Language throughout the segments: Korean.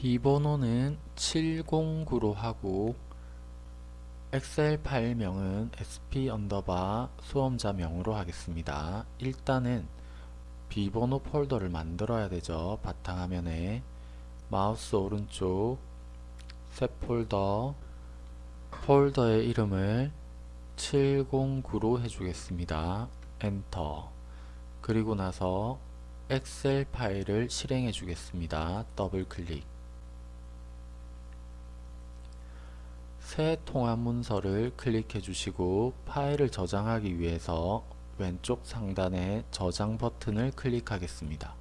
비번호는 709로 하고 엑셀 파일명은 sp 언더바 수험자명으로 하겠습니다. 일단은 비번호 폴더를 만들어야 되죠. 바탕화면에 마우스 오른쪽 새 폴더 폴더의 이름을 709로 해주겠습니다. 엔터 그리고 나서 엑셀 파일을 실행해 주겠습니다. 더블 클릭 새 통합 문서를 클릭해 주시고 파일을 저장하기 위해서 왼쪽 상단에 저장 버튼을 클릭하겠습니다.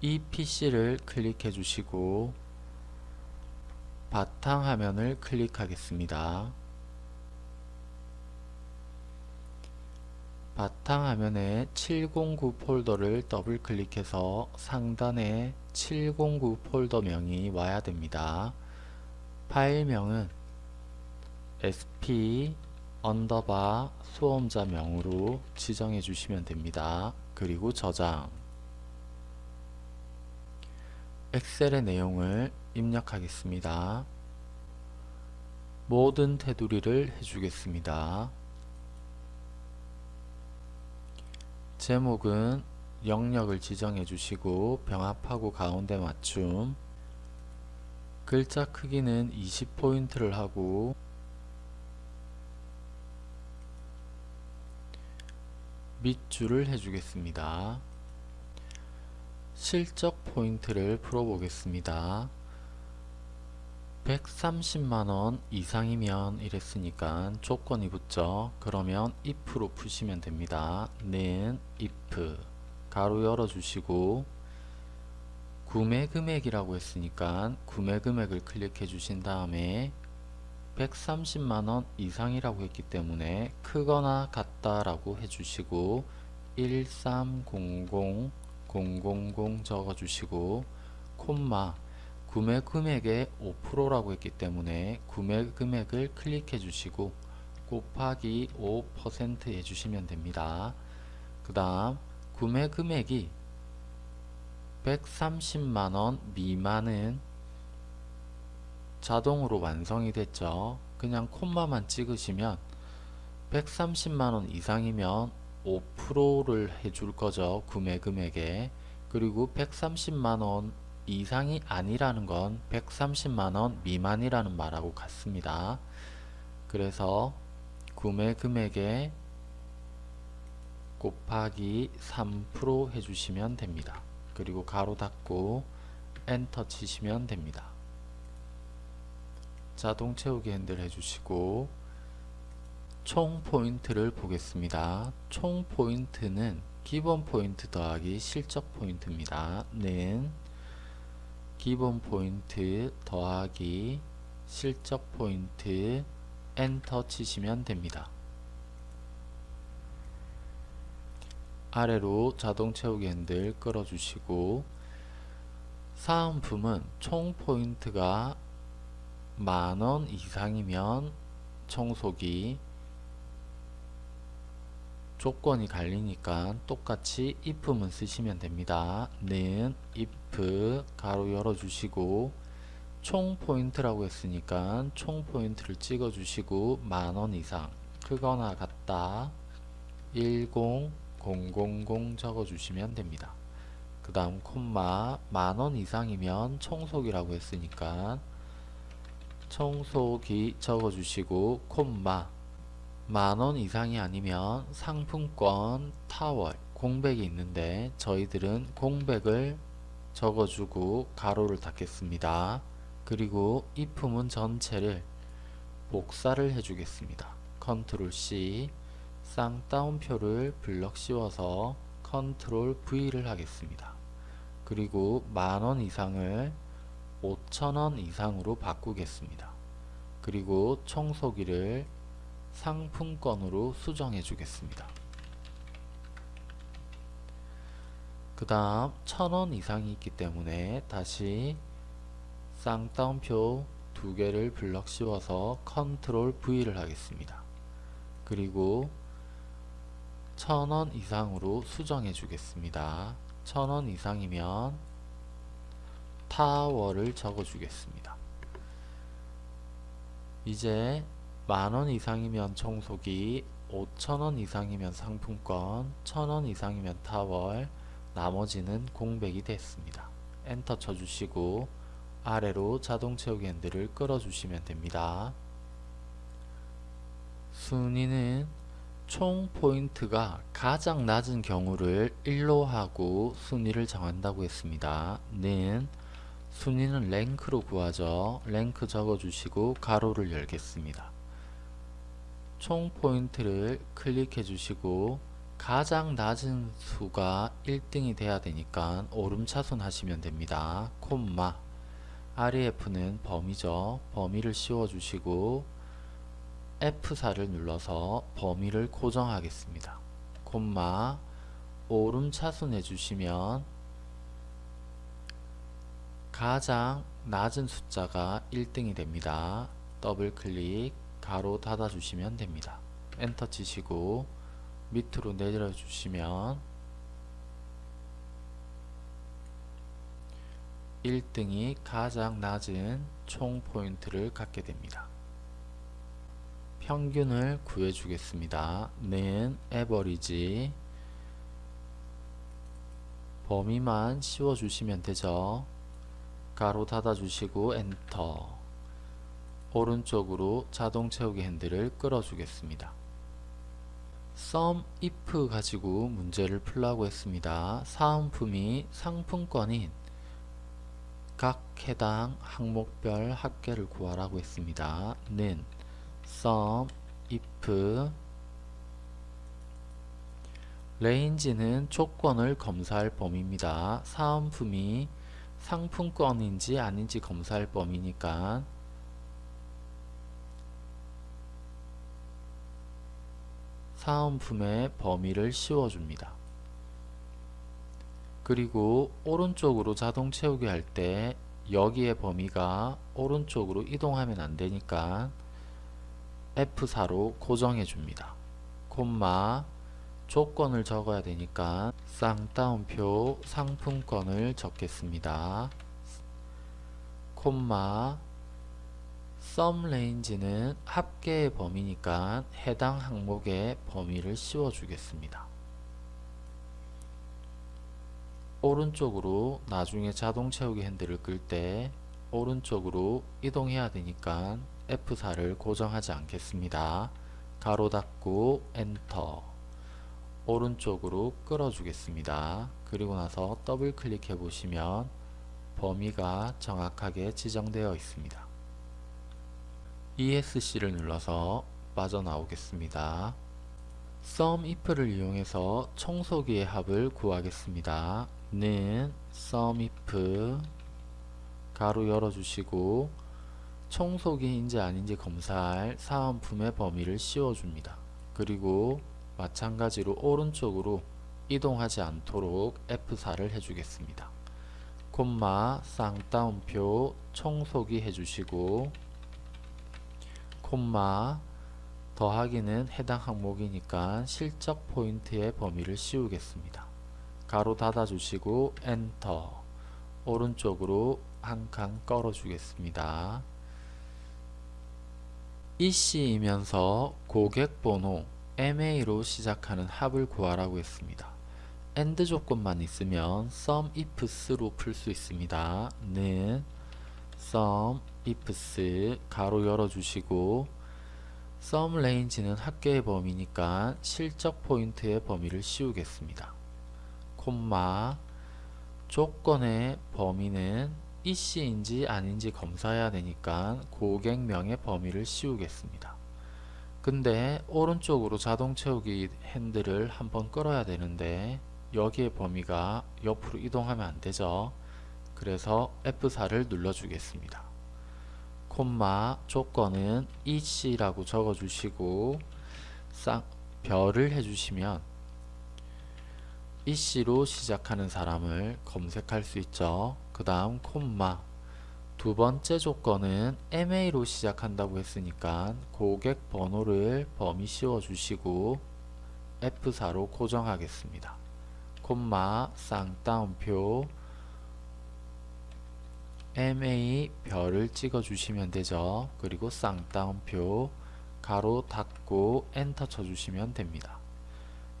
이 PC를 클릭해 주시고 바탕화면을 클릭하겠습니다. 바탕화면에 709 폴더를 더블 클릭해서 상단에 709 폴더명이 와야 됩니다. 파일명은 sp underbar 수험자명으로 지정해 주시면 됩니다. 그리고 저장 엑셀의 내용을 입력하겠습니다. 모든 테두리를 해주겠습니다. 제목은 영역을 지정해 주시고 병합하고 가운데 맞춤 글자 크기는 20포인트를 하고 밑줄을 해주겠습니다. 실적 포인트를 풀어보겠습니다. 130만원 이상이면 이랬으니까 조건이 붙죠. 그러면 if로 푸시면 됩니다. 는 가로 열어주시고 구매 금액이라고 했으니까 구매 금액을 클릭해 주신 다음에 130만원 이상이라고 했기 때문에 크거나 같다 라고 해주시고 1300 000 적어주시고 콤마 구매 금액의 5%라고 했기 때문에 구매 금액을 클릭해 주시고 곱하기 5% 해주시면 됩니다. 그 다음 구매 금액이 130만원 미만은 자동으로 완성이 됐죠. 그냥 콤마만 찍으시면 130만원 이상이면 5%를 해줄 거죠. 구매 금액에. 그리고 130만원 이상이 아니라는 건 130만원 미만이라는 말하고 같습니다. 그래서 구매 금액에 곱하기 3% 해주시면 됩니다. 그리고 가로 닫고 엔터 치시면 됩니다. 자동 채우기 핸들 해주시고 총 포인트를 보겠습니다. 총 포인트는 기본 포인트 더하기 실적 포인트입니다. 는 기본 포인트 더하기 실적 포인트 엔터 치시면 됩니다. 아래로 자동 채우기 핸들 끌어주시고 사은품은 총 포인트가 만원 이상이면 청소기 조건이 갈리니까 똑같이 if만 쓰시면 됩니다. 는 if 가로 열어주시고 총 포인트라고 했으니까 총 포인트를 찍어 주시고 만원 이상 크거나 같다 10 000 적어 주시면 됩니다. 그 다음 콤마 만원 이상이면 청소기라고 했으니까 청소기 적어 주시고 콤마 만원 이상이 아니면 상품권 타월 공백이 있는데 저희들은 공백을 적어주고 가로를 닫겠습니다. 그리고 if문 전체를 복사를 해주겠습니다. 컨트롤 C 쌍따옴표를 블럭 씌워서 컨트롤 V를 하겠습니다. 그리고 만원 이상을 5천원 이상으로 바꾸겠습니다. 그리고 청소기를 상품권으로 수정해 주겠습니다. 그 다음 천원 이상이 있기 때문에 다시 쌍따옴표 두 개를 블럭 씌워서 컨트롤 V를 하겠습니다. 그리고 천원 이상으로 수정해 주겠습니다. 1000원 이상이면 타워를 적어 주겠습니다. 이제 만원 이상이면 청소기, 5천원 이상이면 상품권, 1000원 이상이면 타월, 나머지는 공백이 됐습니다. 엔터 쳐주시고 아래로 자동 채우기 핸들을 끌어주시면 됩니다. 순위는 총 포인트가 가장 낮은 경우를 1로 하고 순위를 정한다고 했습니다. 는 순위는 RANK로 구하죠. RANK 적어주시고 가로를 열겠습니다. 총 포인트를 클릭해 주시고 가장 낮은 수가 1등이 돼야 되니까 오름차순 하시면 됩니다. 콤마 REF는 범위죠. 범위를 씌워 주시고 F4를 눌러서 범위를 고정하겠습니다. 콤마 오름 차순 해 주시면 가장 낮은 숫자가 1등이 됩니다. 더블 클릭 가로 닫아 주시면 됩니다. 엔터 치시고 밑으로 내려 주시면 1등이 가장 낮은 총 포인트를 갖게 됩니다. 평균을 구해 주겠습니다. 는 AVERAGE 범위만 씌워 주시면 되죠. 가로 닫아 주시고 엔터 오른쪽으로 자동 채우기 핸들을 끌어 주겠습니다. sum if 가지고 문제를 풀라고 했습니다. 사은품이 상품권인 각 해당 항목별 합계를 구하라고 했습니다. 는 sum if range는 조건을 검사할 범위입니다. 사은품이 상품권인지 아닌지 검사할 범위니까 사은품의 범위를 씌워줍니다. 그리고 오른쪽으로 자동 채우기 할 때 여기에 범위가 오른쪽으로 이동하면 안되니까 F4로 고정해 줍니다. 콤마 조건을 적어야 되니까 쌍따옴표 상품권을 적겠습니다. 콤마 SUM range는 합계의 범위니까 해당 항목의 범위를 씌워 주겠습니다. 오른쪽으로 나중에 자동 채우기 핸들을 끌 때 오른쪽으로 이동해야 되니까 F4를 고정하지 않겠습니다. 가로 닫고 엔터 오른쪽으로 끌어 주겠습니다. 그리고 나서 더블 클릭해 보시면 범위가 정확하게 지정되어 있습니다. ESC를 눌러서 빠져나오겠습니다. sum if를 이용해서 청소기의 합을 구하겠습니다. 는 sum if 가로 열어주시고 청소기인지 아닌지 검사할 사은품의 범위를 씌워줍니다. 그리고 마찬가지로 오른쪽으로 이동하지 않도록 F4를 해주겠습니다. 콤마 쌍따옴표 청소기 해주시고 콤마 더하기는 해당 항목이니까 실적 포인트의 범위를 씌우겠습니다. 가로 닫아 주시고 엔터 오른쪽으로 한 칸 끌어 주겠습니다. 이씨이면서 고객번호 MA로 시작하는 합을 구하라고 했습니다. AND 조건만 있으면 SUM IFS로 풀 수 있습니다. 는 SUM IFS 가로 열어주시고 SUM range는 합계의 범위니까 실적 포인트의 범위를 씌우겠습니다. 콤마 조건의 범위는 이 씨인지 아닌지 검사해야 되니까 고객명의 범위를 씌우겠습니다. 근데 오른쪽으로 자동 채우기 핸들을 한번 끌어야 되는데 여기에 범위가 옆으로 이동하면 안되죠. 그래서 F4를 눌러주겠습니다. 콤마 조건은 EC라고 적어주시고 쌍, 별을 해주시면 EC로 시작하는 사람을 검색할 수 있죠. 그 다음 콤마 두 번째 조건은 MA로 시작한다고 했으니까 고객 번호를 범위 씌워 주시고 F4로 고정하겠습니다. 콤마 쌍따옴표 MA 별을 찍어 주시면 되죠. 그리고 쌍따옴표 가로 닫고 엔터 쳐 주시면 됩니다.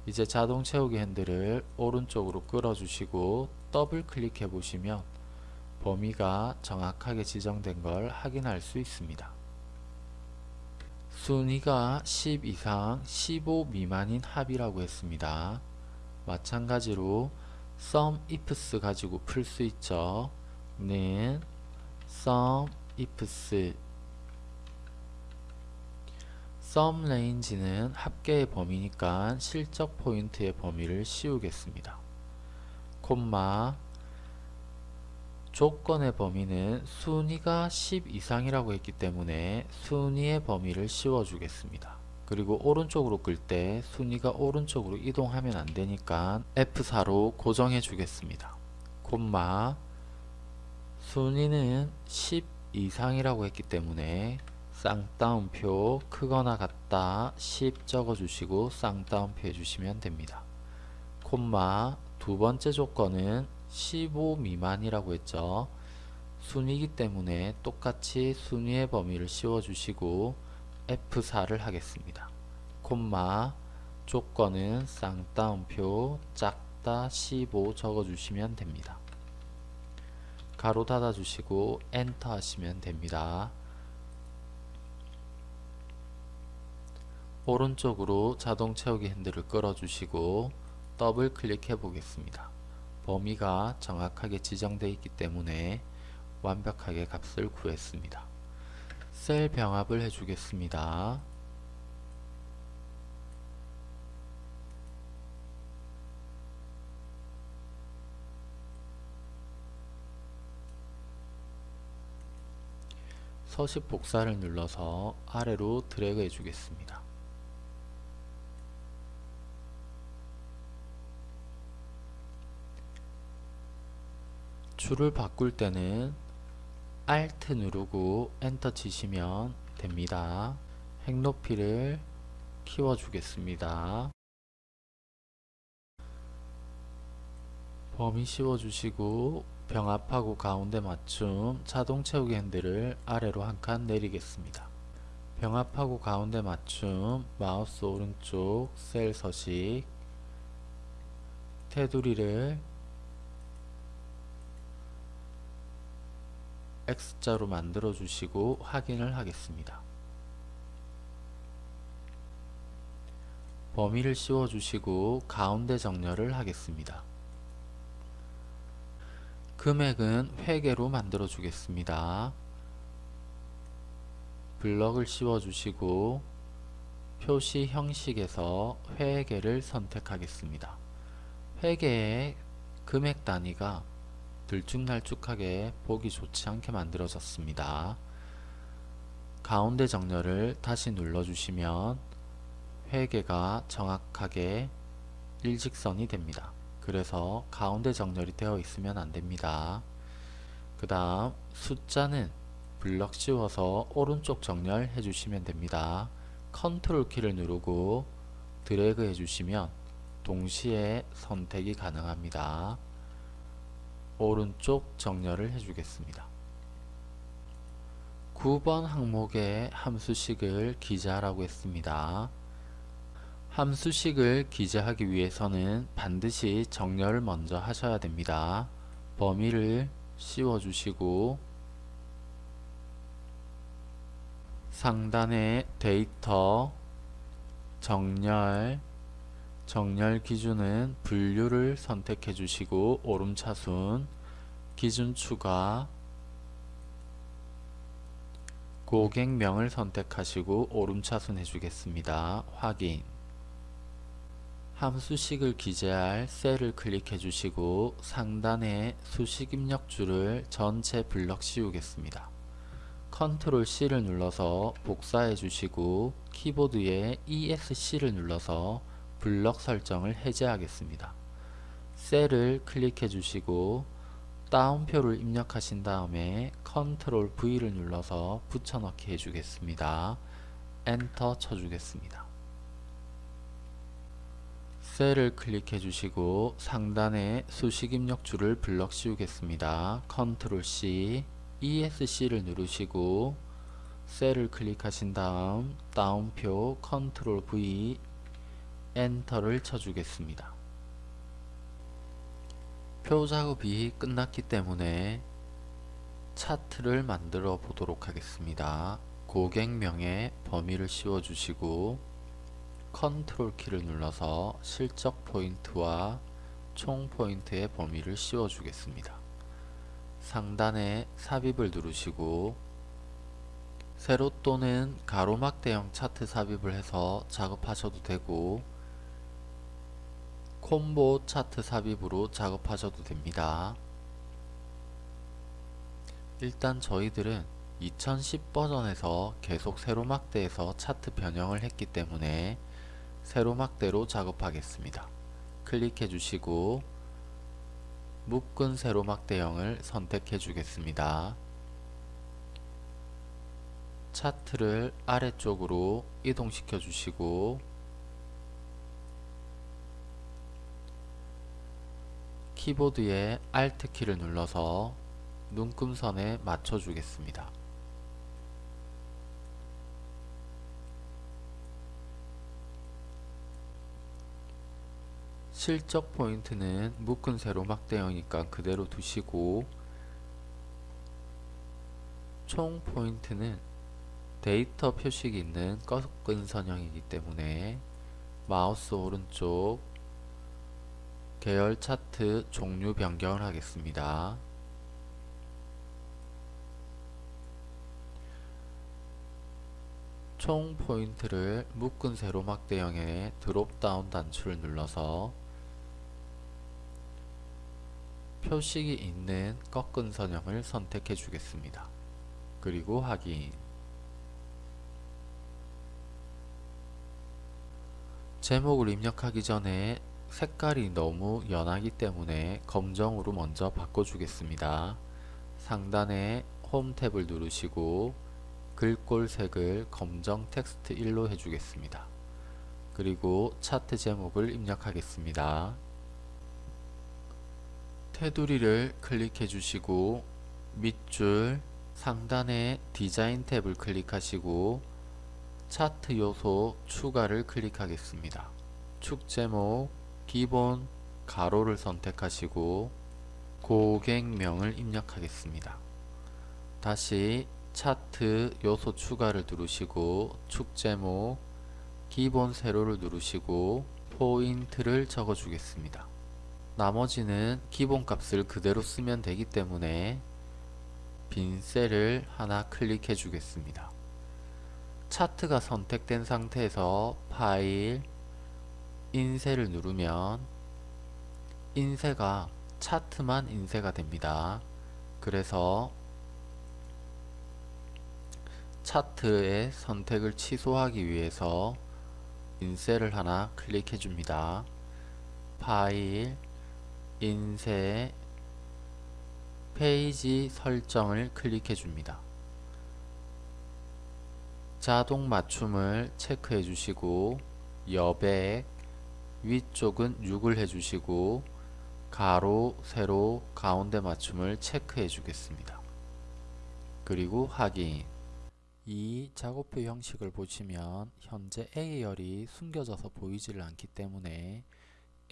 이제 자동 채우기 핸들을 오른쪽으로 끌어 주시고 더블 클릭해 보시면 범위가 정확하게 지정된 걸 확인할 수 있습니다. 순위가 10 이상 15 미만인 합이라고 했습니다. 마찬가지로 sum ifs 가지고 풀 수 있죠. 는 sum ifs sum range는 합계의 범위니까 실적 포인트의 범위를 씌우겠습니다. 콤마 조건의 범위는 순위가 10 이상이라고 했기 때문에 순위의 범위를 씌워주겠습니다. 그리고 오른쪽으로 끌 때 순위가 오른쪽으로 이동하면 안되니까 F4로 고정해 주겠습니다. 콤마 순위는 10 이상이라고 했기 때문에 쌍따옴표 크거나 같다 10 적어주시고 쌍따옴표 해주시면 됩니다. 콤마 두 번째 조건은 15 미만이라고 했죠. 순위이기 때문에 똑같이 순위의 범위를 씌워주시고 F4를 하겠습니다. 콤마 조건은 쌍따옴표 작다 15 적어주시면 됩니다. 가로 닫아주시고 엔터 하시면 됩니다. 오른쪽으로 자동 채우기 핸들을 끌어주시고 더블 클릭해 보겠습니다. 범위가 정확하게 지정되어 있기 때문에 완벽하게 값을 구했습니다. 셀 병합을 해주겠습니다. 서식 복사를 눌러서 아래로 드래그 해주겠습니다. 줄을 바꿀 때는 Alt 누르고 엔터 치시면 됩니다. 행 높이를 키워 주겠습니다. 범위 씌워 주시고 병합하고 가운데 맞춤 자동 채우기 핸들을 아래로 한 칸 내리겠습니다. 병합하고 가운데 맞춤 마우스 오른쪽 셀 서식 테두리를 X자로 만들어 주시고 확인을 하겠습니다. 범위를 씌워 주시고 가운데 정렬을 하겠습니다. 금액은 회계로 만들어 주겠습니다. 블럭을 씌워 주시고 표시 형식에서 회계를 선택하겠습니다. 회계의 금액 단위가 들쭉날쭉하게 보기 좋지 않게 만들어졌습니다. 가운데 정렬을 다시 눌러주시면 회계가 정확하게 일직선이 됩니다. 그래서 가운데 정렬이 되어 있으면 안됩니다. 그 다음 숫자는 블럭 씌워서 오른쪽 정렬 해주시면 됩니다. 컨트롤 키를 누르고 드래그 해주시면 동시에 선택이 가능합니다. 오른쪽 정렬을 해주겠습니다. 9번 항목에 함수식을 기재하라고 했습니다. 함수식을 기재하기 위해서는 반드시 정렬을 먼저 하셔야 됩니다. 범위를 씌워주시고 상단에 데이터 정렬 정렬 기준은 분류를 선택해 주시고 오름차순 기준 추가 고객명을 선택하시고 오름차순 해주겠습니다. 확인 함수식을 기재할 셀을 클릭해 주시고 상단에 수식 입력줄을 전체 블럭 씌우겠습니다. 컨트롤 C를 눌러서 복사해 주시고 키보드에 ESC를 눌러서 블럭 설정을 해제하겠습니다. 셀을 클릭해 주시고 따옴표를 입력하신 다음에 컨트롤 V를 눌러서 붙여넣기 해주겠습니다. 엔터 쳐주겠습니다. 셀을 클릭해 주시고 상단에 수식 입력줄을 블럭 씌우겠습니다. 컨트롤 C, ESC를 누르시고 셀을 클릭하신 다음 따옴표 컨트롤 V 엔터를 쳐주겠습니다. 표 작업이 끝났기 때문에 차트를 만들어 보도록 하겠습니다. 고객명에 범위를 씌워 주시고 컨트롤 키를 눌러서 실적 포인트와 총 포인트의 범위를 씌워 주겠습니다. 상단에 삽입을 누르시고 세로 또는 가로 막대형 차트 삽입을 해서 작업하셔도 되고 콤보 차트 삽입으로 작업하셔도 됩니다. 일단 저희들은 2010 버전에서 계속 세로막대에서 차트 변형을 했기 때문에 세로막대로 작업하겠습니다. 클릭해 주시고 묶은 세로막대형을 선택해 주겠습니다. 차트를 아래쪽으로 이동시켜 주시고 키보드의 Alt 키를 눌러서 눈금선에 맞춰 주겠습니다. 실적 포인트는 묶은 세로 막대형이니까 그대로 두시고 총 포인트는 데이터 표식이 있는 꺾은 선형이기 때문에 마우스 오른쪽 계열 차트 종류 변경을 하겠습니다. 총 포인트를 묶은 세로막 대형의 드롭다운 단추를 눌러서 표식이 있는 꺾은 선형을 선택해 주겠습니다. 그리고 확인 제목을 입력하기 전에 색깔이 너무 연하기 때문에 검정으로 먼저 바꿔주겠습니다. 상단에 홈 탭을 누르시고 글꼴 색을 검정 텍스트 1로 해주겠습니다. 그리고 차트 제목을 입력하겠습니다. 테두리를 클릭해 주시고 밑줄 상단에 디자인 탭을 클릭하시고 차트 요소 추가를 클릭하겠습니다. 축 제목 기본 가로를 선택하시고 고객명을 입력하겠습니다. 다시 차트 요소 추가를 누르시고 축 제목 기본 세로를 누르시고 포인트를 적어 주겠습니다. 나머지는 기본 값을 그대로 쓰면 되기 때문에 빈 셀을 하나 클릭해 주겠습니다. 차트가 선택된 상태에서 파일 인쇄를 누르면 인쇄가 차트만 인쇄가 됩니다. 그래서 차트의 선택을 취소하기 위해서 인쇄를 하나 클릭해 줍니다. 파일 인쇄 페이지 설정을 클릭해 줍니다. 자동 맞춤을 체크해 주시고 여백 위쪽은 6을 해주시고 가로, 세로, 가운데 맞춤을 체크해 주겠습니다. 그리고 확인 이 작업표 형식을 보시면 현재 A열이 숨겨져서 보이지를 않기 때문에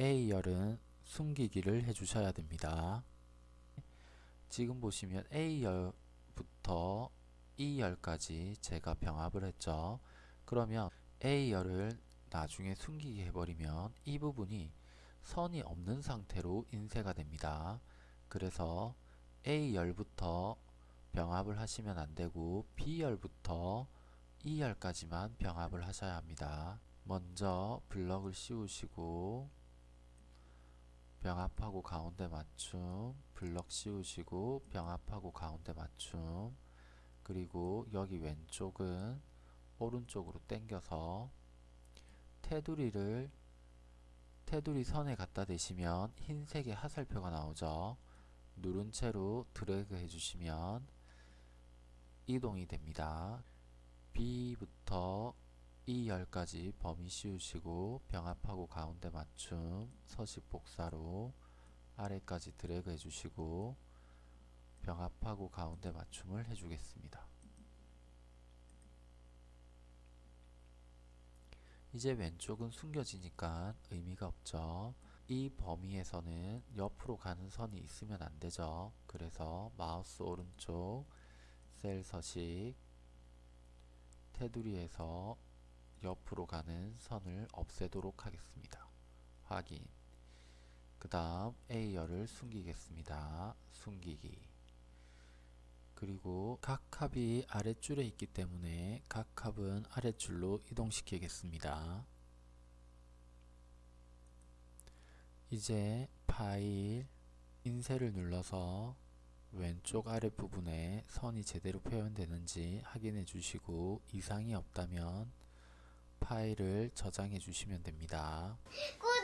A열은 숨기기를 해주셔야 됩니다. 지금 보시면 A열부터 E열까지 제가 병합을 했죠. 그러면 A열을 나중에 숨기게 해버리면 이 부분이 선이 없는 상태로 인쇄가 됩니다. 그래서 A열부터 병합을 하시면 안되고 B열부터 E열까지만 병합을 하셔야 합니다. 먼저 블럭을 씌우시고 병합하고 가운데 맞춤 블럭 씌우시고 병합하고 가운데 맞춤 그리고 여기 왼쪽은 오른쪽으로 당겨서 테두리를 테두리 선에 갖다 대시면 흰색의 하살표가 나오죠. 누른 채로 드래그 해주시면 이동이 됩니다. B부터 이 열까지 범위 씌우시고 병합하고 가운데 맞춤 서식 복사로 아래까지 드래그 해주시고 병합하고 가운데 맞춤을 해주겠습니다. 이제 왼쪽은 숨겨지니까 의미가 없죠. 이 범위에서는 옆으로 가는 선이 있으면 안 되죠. 그래서 마우스 오른쪽 셀 서식 테두리에서 옆으로 가는 선을 없애도록 하겠습니다. 확인. 그 다음 A열을 숨기겠습니다. 숨기기. 그리고 각 값이 아랫줄에 있기 때문에 각 값은 아랫줄로 이동시키겠습니다. 이제 파일 인쇄를 눌러서 왼쪽 아랫부분에 선이 제대로 표현되는지 확인해 주시고 이상이 없다면 파일을 저장해 주시면 됩니다. 꿀